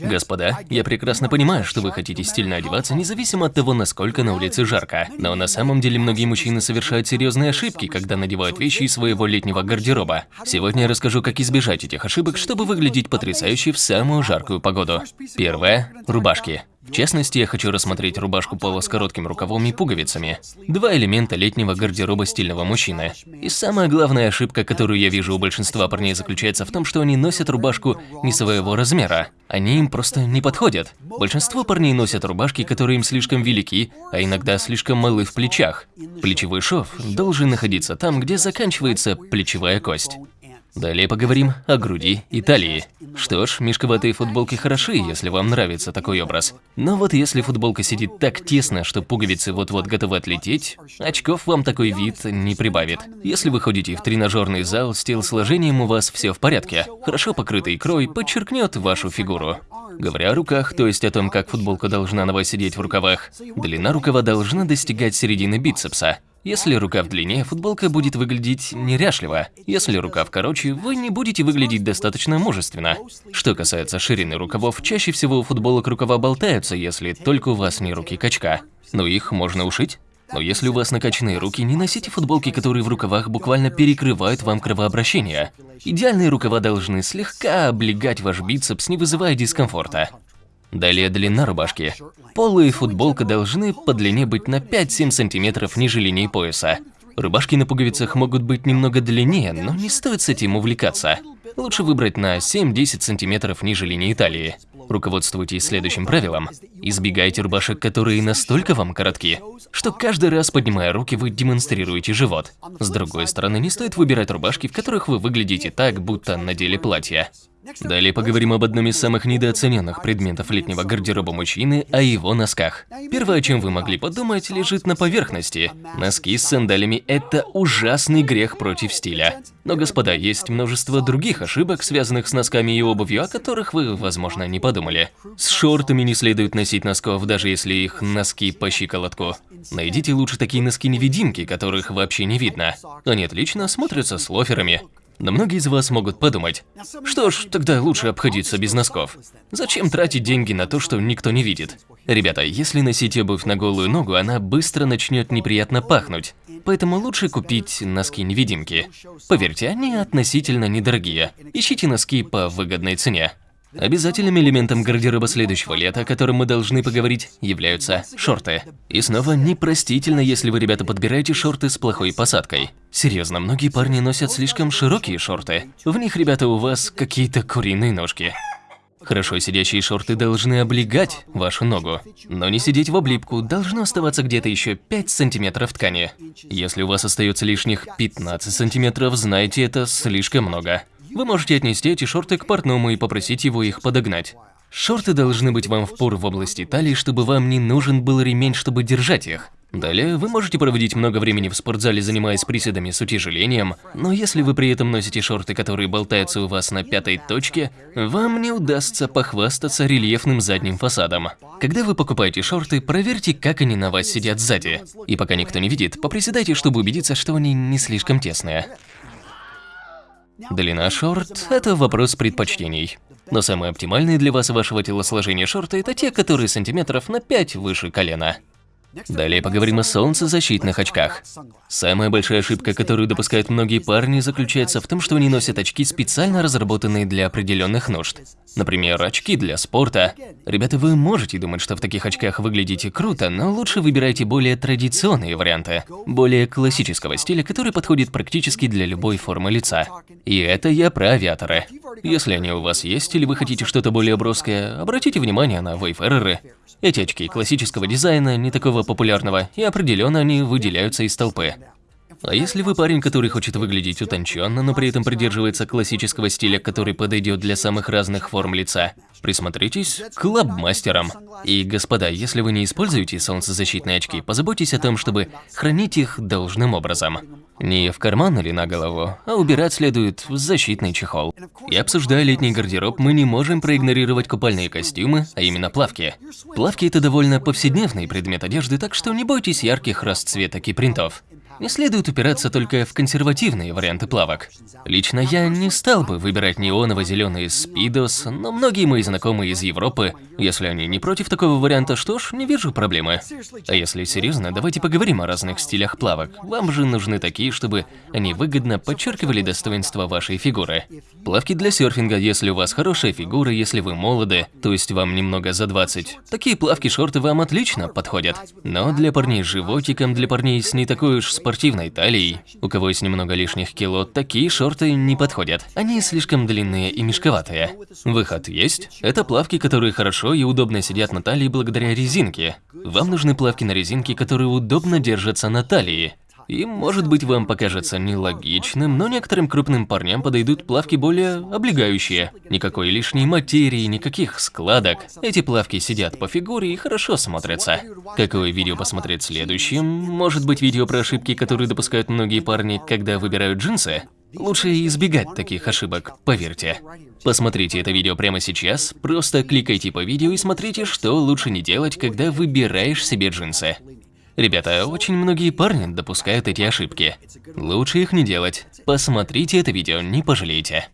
Господа, я прекрасно понимаю, что вы хотите стильно одеваться, независимо от того, насколько на улице жарко. Но на самом деле многие мужчины совершают серьезные ошибки, когда надевают вещи из своего летнего гардероба. Сегодня я расскажу, как избежать этих ошибок, чтобы выглядеть потрясающе в самую жаркую погоду. Первое – рубашки. В частности, я хочу рассмотреть рубашку пола с коротким рукавом и пуговицами. Два элемента летнего гардероба стильного мужчины. И самая главная ошибка, которую я вижу у большинства парней, заключается в том, что они носят рубашку не своего размера. Они им просто не подходят. Большинство парней носят рубашки, которые им слишком велики, а иногда слишком малы в плечах. Плечевой шов должен находиться там, где заканчивается плечевая кость. Далее поговорим о груди и талии. Что ж, мешковатые футболки хороши, если вам нравится такой образ. Но вот если футболка сидит так тесно, что пуговицы вот-вот готовы отлететь, очков вам такой вид не прибавит. Если вы ходите в тренажерный зал, с телосложением у вас все в порядке. Хорошо покрытый крой подчеркнет вашу фигуру. Говоря о руках, то есть о том, как футболка должна на вас сидеть в рукавах, длина рукава должна достигать середины бицепса. Если рукав длиннее, футболка будет выглядеть неряшливо. Если рукав короче, вы не будете выглядеть достаточно мужественно. Что касается ширины рукавов, чаще всего у футболок рукава болтаются, если только у вас не руки качка. Но их можно ушить. Но если у вас накачанные руки, не носите футболки, которые в рукавах буквально перекрывают вам кровообращение. Идеальные рукава должны слегка облегать ваш бицепс, не вызывая дискомфорта. Далее длина рубашки. Полы и футболка должны по длине быть на 5-7 сантиметров ниже линии пояса. Рубашки на пуговицах могут быть немного длиннее, но не стоит с этим увлекаться. Лучше выбрать на 7-10 сантиметров ниже линии талии. Руководствуйтесь следующим правилом. Избегайте рубашек, которые настолько вам коротки, что каждый раз, поднимая руки, вы демонстрируете живот. С другой стороны, не стоит выбирать рубашки, в которых вы выглядите так, будто надели платье. Далее поговорим об одном из самых недооцененных предметов летнего гардероба мужчины – о его носках. Первое, о чем вы могли подумать, лежит на поверхности. Носки с сандалями – это ужасный грех против стиля. Но, господа, есть множество других ошибок, связанных с носками и обувью, о которых вы, возможно, не подумали. С шортами не следует носить носков, даже если их носки по щиколотку. Найдите лучше такие носки-невидимки, которых вообще не видно. Они отлично смотрятся с лоферами. Но многие из вас могут подумать, что ж, тогда лучше обходиться без носков. Зачем тратить деньги на то, что никто не видит? Ребята, если носить обувь на голую ногу, она быстро начнет неприятно пахнуть. Поэтому лучше купить носки-невидимки. Поверьте, они относительно недорогие. Ищите носки по выгодной цене. Обязательным элементом гардероба следующего лета, о котором мы должны поговорить, являются шорты. И снова непростительно, если вы, ребята, подбираете шорты с плохой посадкой. Серьезно, многие парни носят слишком широкие шорты. В них, ребята, у вас какие-то куриные ножки. Хорошо сидящие шорты должны облегать вашу ногу, но не сидеть в облипку, должно оставаться где-то еще 5 сантиметров ткани. Если у вас остается лишних 15 сантиметров, знайте, это слишком много. Вы можете отнести эти шорты к портному и попросить его их подогнать. Шорты должны быть вам в пор в области талии, чтобы вам не нужен был ремень, чтобы держать их. Далее, вы можете проводить много времени в спортзале, занимаясь приседами с утяжелением, но если вы при этом носите шорты, которые болтаются у вас на пятой точке, вам не удастся похвастаться рельефным задним фасадом. Когда вы покупаете шорты, проверьте, как они на вас сидят сзади. И пока никто не видит, поприседайте, чтобы убедиться, что они не слишком тесные. Длина шорт – это вопрос предпочтений. Но самые оптимальные для вас и вашего телосложения шорты – это те, которые сантиметров на 5 выше колена. Далее поговорим о солнцезащитных очках. Самая большая ошибка, которую допускают многие парни, заключается в том, что они носят очки, специально разработанные для определенных нужд. Например, очки для спорта. Ребята, вы можете думать, что в таких очках выглядите круто, но лучше выбирайте более традиционные варианты, более классического стиля, который подходит практически для любой формы лица. И это я про авиаторы. Если они у вас есть или вы хотите что-то более броское, обратите внимание на вейфереры. Эти очки классического дизайна, не такого популярного, и определенно они выделяются из толпы. А если вы парень, который хочет выглядеть утонченно, но при этом придерживается классического стиля, который подойдет для самых разных форм лица, присмотритесь к лабмастерам. И, господа, если вы не используете солнцезащитные очки, позаботьтесь о том, чтобы хранить их должным образом. Не в карман или на голову, а убирать следует в защитный чехол. И обсуждая летний гардероб, мы не можем проигнорировать купальные костюмы, а именно плавки. Плавки – это довольно повседневный предмет одежды, так что не бойтесь ярких расцветок и принтов. Не следует упираться только в консервативные варианты плавок. Лично я не стал бы выбирать неоново-зеленый спидос, но многие мои знакомые из Европы, если они не против такого варианта, что ж, не вижу проблемы. А если серьезно, давайте поговорим о разных стилях плавок. Вам же нужны такие, чтобы они выгодно подчеркивали достоинства вашей фигуры. Плавки для серфинга, если у вас хорошая фигура, если вы молоды, то есть вам немного за 20. Такие плавки-шорты вам отлично подходят. Но для парней с животиком, для парней с не такой уж спортивной талией, у кого есть немного лишних кило, такие шорты не подходят. Они слишком длинные и мешковатые. Выход есть. Это плавки, которые хорошо и удобно сидят на талии благодаря резинке. Вам нужны плавки на резинке, которые удобно держатся на талии. И, может быть, вам покажется нелогичным, но некоторым крупным парням подойдут плавки более облегающие. Никакой лишней материи, никаких складок. Эти плавки сидят по фигуре и хорошо смотрятся. Какое видео посмотреть следующим? Может быть, видео про ошибки, которые допускают многие парни, когда выбирают джинсы? Лучше избегать таких ошибок, поверьте. Посмотрите это видео прямо сейчас, просто кликайте по видео и смотрите, что лучше не делать, когда выбираешь себе джинсы. Ребята, очень многие парни допускают эти ошибки. Лучше их не делать. Посмотрите это видео, не пожалеете.